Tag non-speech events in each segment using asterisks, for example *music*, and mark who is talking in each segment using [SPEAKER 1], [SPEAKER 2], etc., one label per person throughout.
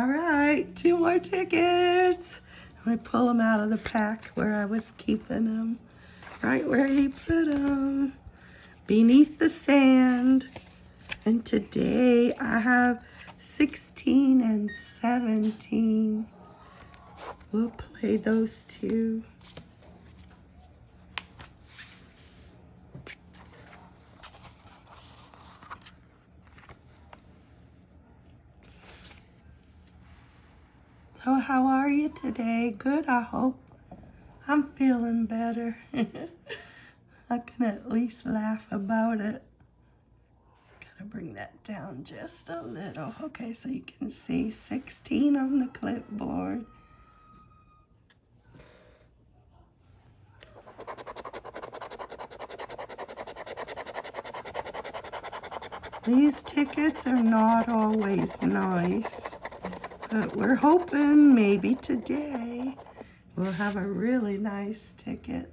[SPEAKER 1] right, two more tickets. I pull them out of the pack where I was keeping them. Right where he put them. Beneath the sand. And today I have 16 and 17. We'll play those two. So how are you today? Good, I hope. I'm feeling better. *laughs* I can at least laugh about it. Gotta bring that down just a little. Okay, so you can see 16 on the clipboard. These tickets are not always nice, but we're hoping maybe today we'll have a really nice ticket.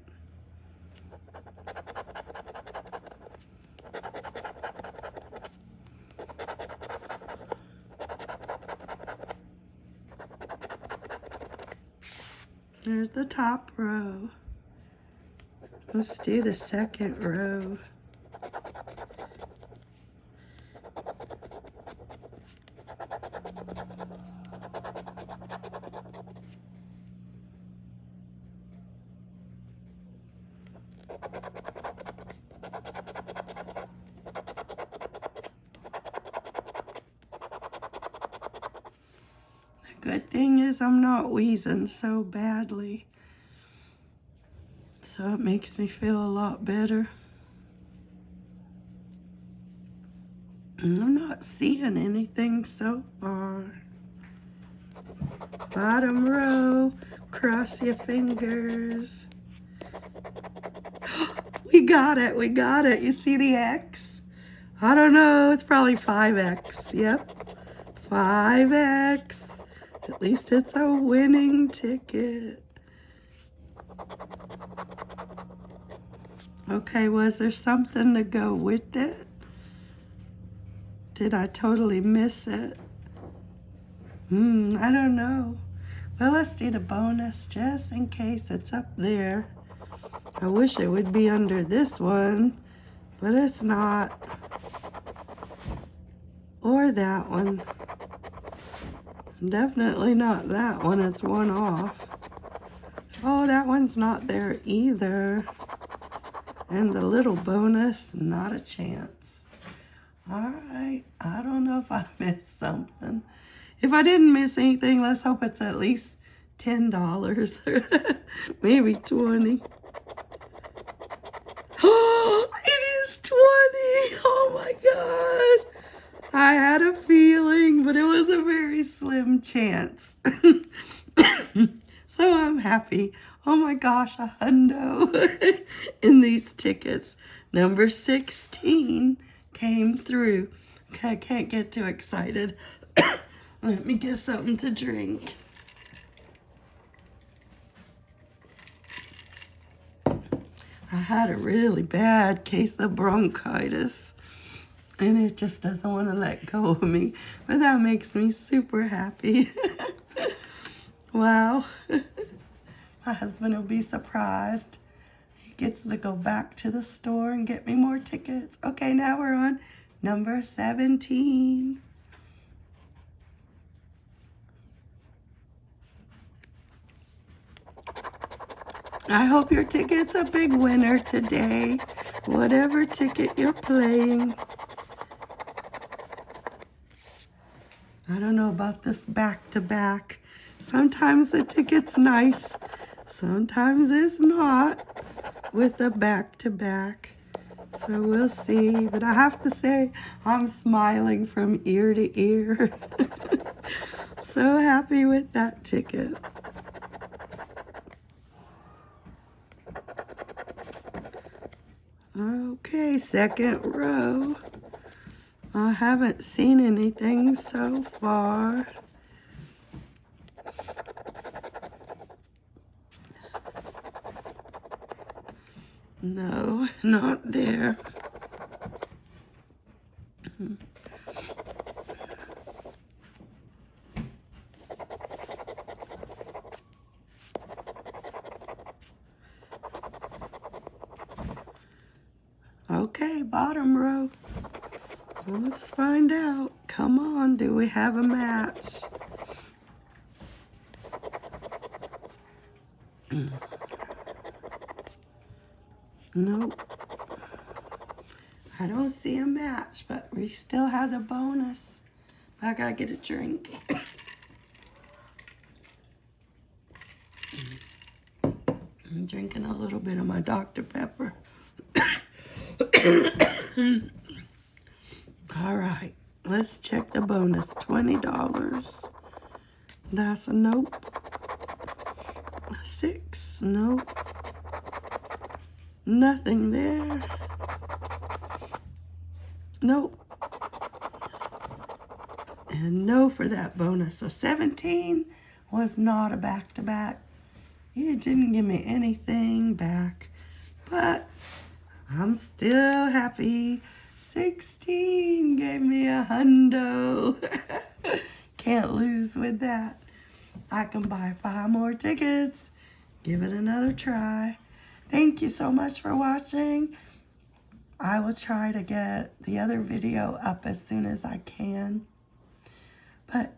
[SPEAKER 1] There's the top row. Let's do the second row. The good thing is I'm not wheezing so badly. So it makes me feel a lot better. I'm not seeing anything so far. Bottom row, cross your fingers. *gasps* we got it, we got it. You see the X? I don't know, it's probably 5X. Yep, 5X. At least it's a winning ticket. Okay, was there something to go with it? Did I totally miss it? Hmm, I don't know. Well, let's do the bonus just in case it's up there. I wish it would be under this one, but it's not. Or that one. Definitely not that one. It's one off. Oh, that one's not there either. And the little bonus, not a chance. All right. I don't know if I *laughs* missed something. If I didn't miss anything, let's hope it's at least $10 *laughs* maybe 20 Oh, *gasps* it is 20 Oh my God. I had a feeling, but it was a very slim chance. *laughs* so I'm happy. Oh my gosh, a hundo *laughs* in these tickets. Number 16 came through. Okay, I can't get too excited. *coughs* Let me get something to drink. I had a really bad case of bronchitis and it just doesn't want to let go of me. But that makes me super happy. *laughs* wow. *laughs* My husband will be surprised. He gets to go back to the store and get me more tickets. Okay, now we're on number 17. I hope your ticket's a big winner today. Whatever ticket you're playing. I don't know about this back-to-back. -back. Sometimes the ticket's nice. Sometimes it's not with the back-to-back. -back. So we'll see. But I have to say, I'm smiling from ear to ear. *laughs* so happy with that ticket. Okay, second row. I haven't seen anything so far. No, *laughs* not there. Okay, bottom row. Let's find out. Come on, do we have a match? *clears throat* Nope. I don't see a match, but we still have the bonus. I gotta get a drink. *coughs* I'm drinking a little bit of my Dr. Pepper. *coughs* All right, let's check the bonus. $20. That's a nope. A six, nope. Nothing there. Nope. And no for that bonus. So 17 was not a back-to-back. It didn't give me anything back. But I'm still happy. 16 gave me a hundo. *laughs* Can't lose with that. I can buy five more tickets. Give it another try. Thank you so much for watching. I will try to get the other video up as soon as I can. But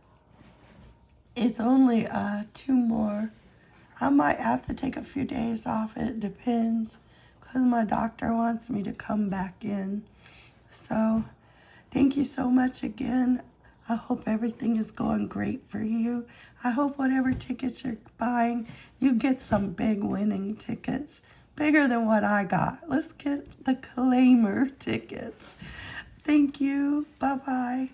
[SPEAKER 1] it's only uh, two more. I might have to take a few days off. It depends because my doctor wants me to come back in. So thank you so much again. I hope everything is going great for you. I hope whatever tickets you're buying, you get some big winning tickets. Bigger than what I got. Let's get the claimer tickets. Thank you. Bye-bye.